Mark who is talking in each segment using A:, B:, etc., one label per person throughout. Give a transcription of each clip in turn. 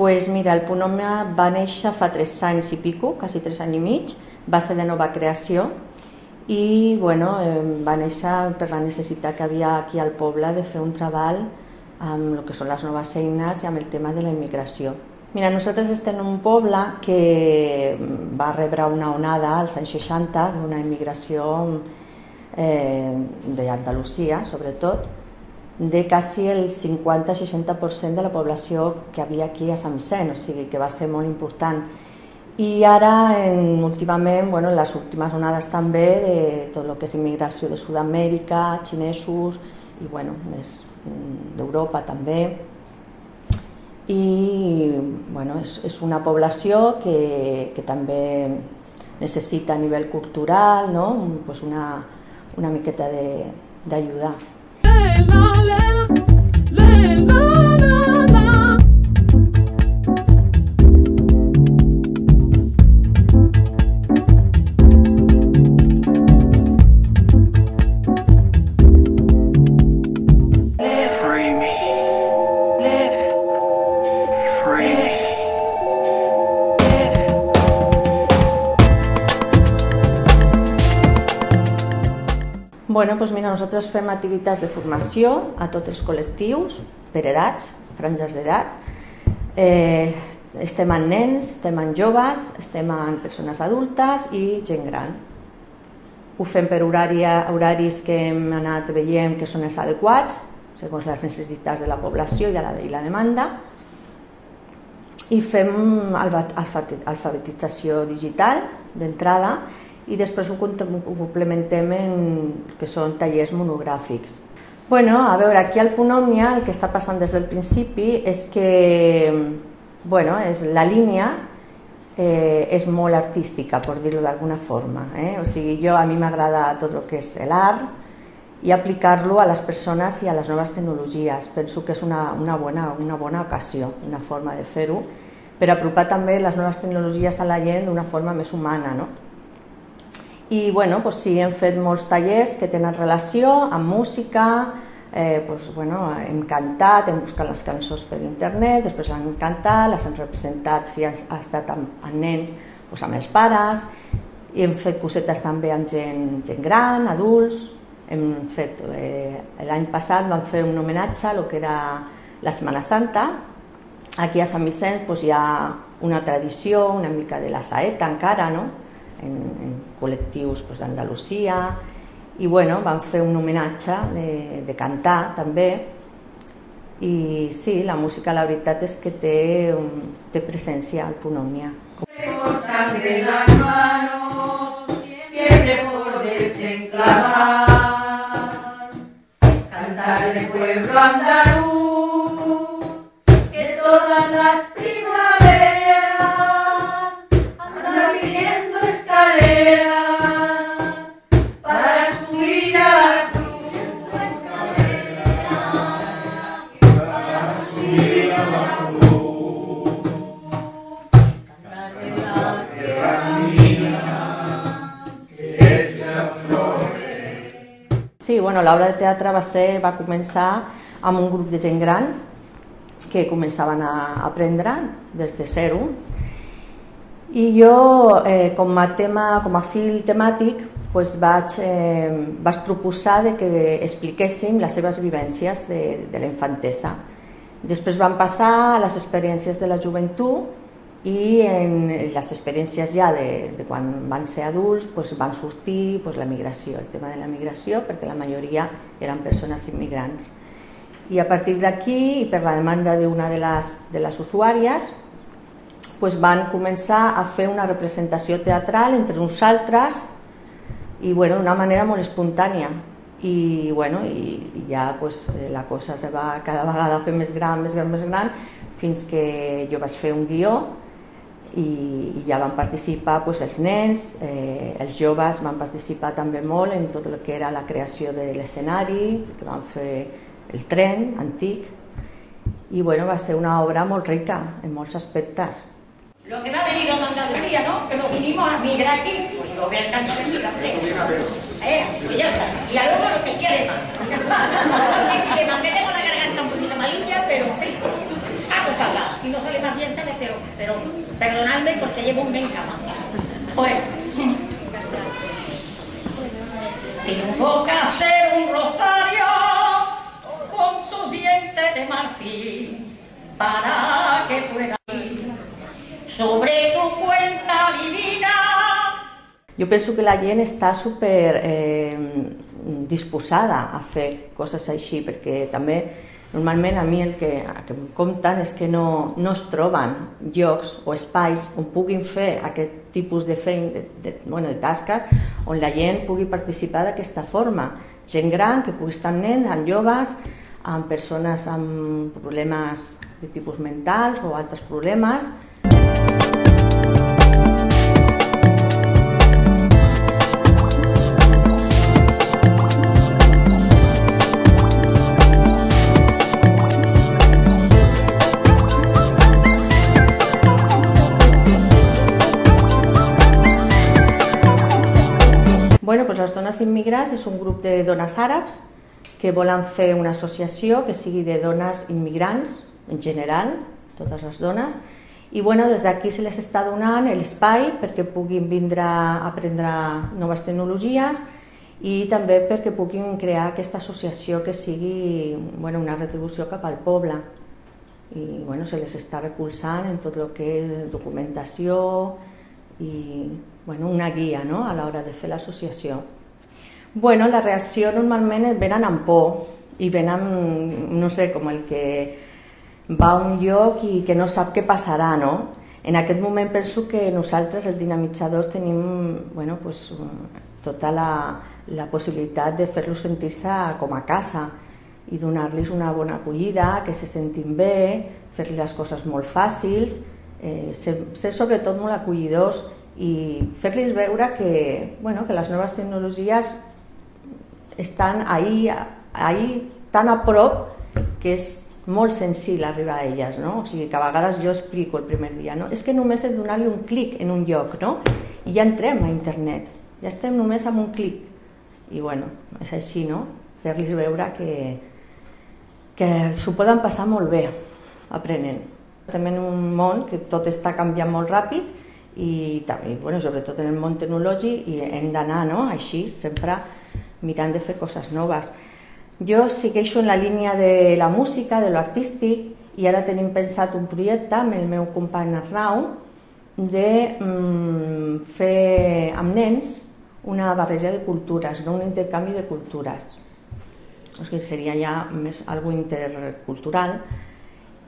A: pues mira, el Ponòmia va néixer fa tres anys i pico, quasi tres anys i mig, va ser de nova creació i bueno, va néixer per la necessitat que havia aquí al poble de fer un treball amb el que són les noves eines i amb el tema de la immigració. Mira, nosaltres estem en un poble que va rebre una onada als anys 60 d'una immigració eh, d'Andalusia, sobretot, de quasi el 50-60% de la població que havia aquí a Sant Vicent, o sigui que va ser molt important. I ara, en, últimament, bueno, les últimes onades també de tot el que és immigració de Sud-amèrica, xinesos i bueno, més mm, d'Europa també. I bueno, és, és una població que, que també necessita a nivell cultural no? pues una, una miqueta d'ajudar. Bueno, doncs mira, nosaltres fem activitats de formació a tots els col·lectius, per edats, franges d'edat. Eh, estem en nens, estem en joves, estem en persones adultes i gent gran. Ho fem per horari, horaris que hem anat veient que són els adequats, segons les necessitats de la població i de la, i la demanda. I fem alfabetització digital d'entrada i després ho complementem en que són tallers monogràfics. Bueno, a veure, aquí al Punt Òmnia el que està passant des del principi és que bueno, és la línia eh, és molt artística, per dir-ho d'alguna forma. Eh? O sigui, jo a mi m'agrada tot el que és l'art i aplicar-lo a les persones i a les noves tecnologies. Penso que és una, una, bona, una bona ocasió, una forma de fer-ho, per apropar també les noves tecnologies a la gent d'una forma més humana. No? I bueno, doncs sí, hem fet molts tallers que tenen relació amb música, eh, doncs, bueno, hem cantat, hem buscat les cançons per internet, després hem cantat, les hem representat si ha, ha estat amb, amb nens, doncs amb els pares, i hem fet cosetes també amb gent, gent gran, adults, hem fet, eh, l'any passat vam fer un homenatge a lo que era la Setmana Santa, aquí a Sant Vicenç doncs, hi ha una tradició una mica de la saeta encara, no? En, en col·lectius d'Andalusia. I bueno, van fer un homenatge de, de cantar també. I sí, la música la veritat és que té, té presència al Punòmia. de cantar de pueblo andaluz, que todas las Sí, bueno, l'obra de teatre va, ser, va començar amb un grup de gent gran que començaven a aprendre des de zero i jo eh, com a tema, com a fil temàtic pues vaig, eh, vaig proposar de que expliquéssim les seves vivències de, de la infantesa. Després van passar a les experiències de la joventut i en les experiències ja de, de quan van ser adults pues, van sortir pues, la migració, el tema de la migració, perquè la majoria eren persones immigrants. I a partir d'aquí, i per la demanda d'una de, les, de les usuàries, pues, van començar a fer una representació teatral entre uns altres i bueno, d'una manera molt espontània. I, bueno, i, i ja pues, la cosa se va cada vegada fer més gran, més gran, més gran, fins que jo vaig fer un guió i, i ja van participar pues, els nens, eh, els joves van participar també molt en tot el que era la creació de l'escenari, que van fer el tren antic, i bueno, va ser una obra molt rica en molts aspectes.
B: Lo que ha venido de Andalucía, ¿no? Que nos vinimos a migrar aquí, pues lo vean tanto en mi Eh, pues ya está. Y a luego lo que quiere más. Porque llevo un cama. Bueno, tengo que hacer un rosario con tus dientes de marfil para que pueda ir sobre tu cuenta divina.
A: Jo penso que la gent està super eh, disposada a fer coses així, perquè també normalment a mi el que, el que em compten és que no, no es troben llocs o espais on puguin fer aquest tipus de feina, de, de, bueno, de tasques, on la gent pugui participar d'aquesta forma. Gent gran que pugui estar amb nens, amb joves, amb persones amb problemes de tipus mentals o altres problemes, immigrants és un grup de dones àrabs que volen fer una associació que sigui de dones immigrants en general, totes les dones, i bueno, des d'aquí se les està donant l'espai perquè puguin vindre a aprendre noves tecnologies i també perquè puguin crear aquesta associació que sigui bueno, una retribució cap al poble i bueno, se les està recolzant en tot el que és documentació i bueno, una guia no? a l'hora de fer l'associació. Bueno, la reacció normalment venen amb por i venen, no sé, com el que va a un lloc i que no sap què passarà, no? En aquest moment penso que nosaltres, els dinamitzadors, tenim bueno, pues, tota la, la possibilitat de fer-los sentir-se com a casa i donar-los una bona acollida, que se sentin bé, fer-li les coses molt fàcils, eh, ser, ser sobretot molt acollidors i fer-los veure que, bueno, que les noves tecnologies estan ahí, ahí tan a prop que és molt senzill arribar a elles, no? O sigui, que a vegades jo explico el primer dia, no? És que només és donar-li un clic en un lloc, no? I ja entrem a internet, ja estem només amb un clic. I bueno, és així, no? Fer-los veure que, que s'ho poden passar molt bé aprenent. Estem en un món que tot està canviant molt ràpid i també, bueno, sobretot en el món tecnològic i hem d'anar no? així, sempre mirant de fer coses noves. Jo segueixo en la línia de la música, de lo artístic, i ara tenim pensat un projecte amb el meu company Arnau de mm, fer amb nens una barreja de cultures, no un intercanvi de cultures. O sigui, seria ja més algo intercultural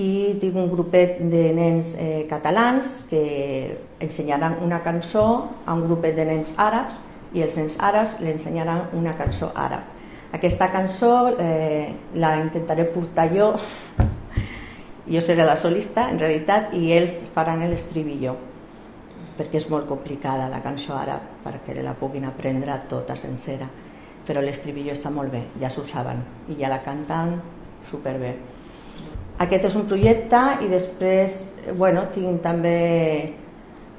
A: i tinc un grupet de nens eh, catalans que ensenyaran una cançó a un grupet de nens àrabs i els nens àrabs li ensenyaran una cançó àrab. Aquesta cançó eh, la intentaré portar jo, jo seré la solista en realitat i ells faran l'estribillo perquè és molt complicada la cançó àrab perquè la puguin aprendre tota sencera però l'estribillo està molt bé, ja s'ho saben i ja la canten superbé. Aquest és un projecte i després bueno, tinc també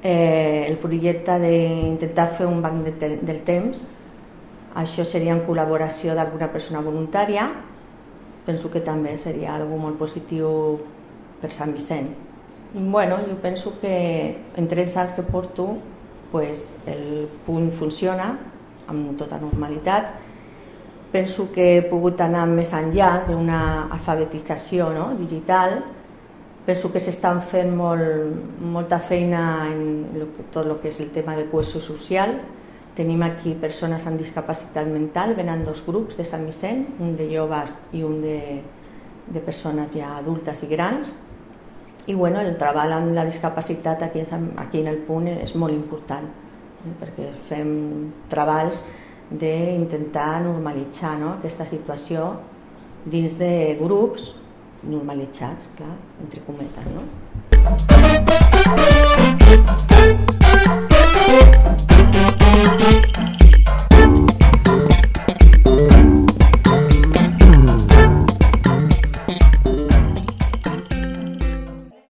A: eh, el projecte d'intentar fer un banc de te del temps. Això seria en col·laboració d'alguna persona voluntària. Penso que també seria algo molt positiu per Sant Vicenç. Bueno, jo penso que en tres anys que porto pues, el punt funciona amb tota normalitat penso que he pogut anar més enllà d'una alfabetització no? digital. Penso que s'estan fent molt, molta feina en lo que, tot el que és el tema de cohesió social. Tenim aquí persones amb discapacitat mental, venen dos grups de Sant Vicent, un de joves i un de, de persones ja adultes i grans. I bueno, el treball amb la discapacitat aquí, aquí en el punt és molt important, eh? perquè fem treballs d'intentar normalitzar no? aquesta situació dins de grups normalitzats, clar, entre cometes, no?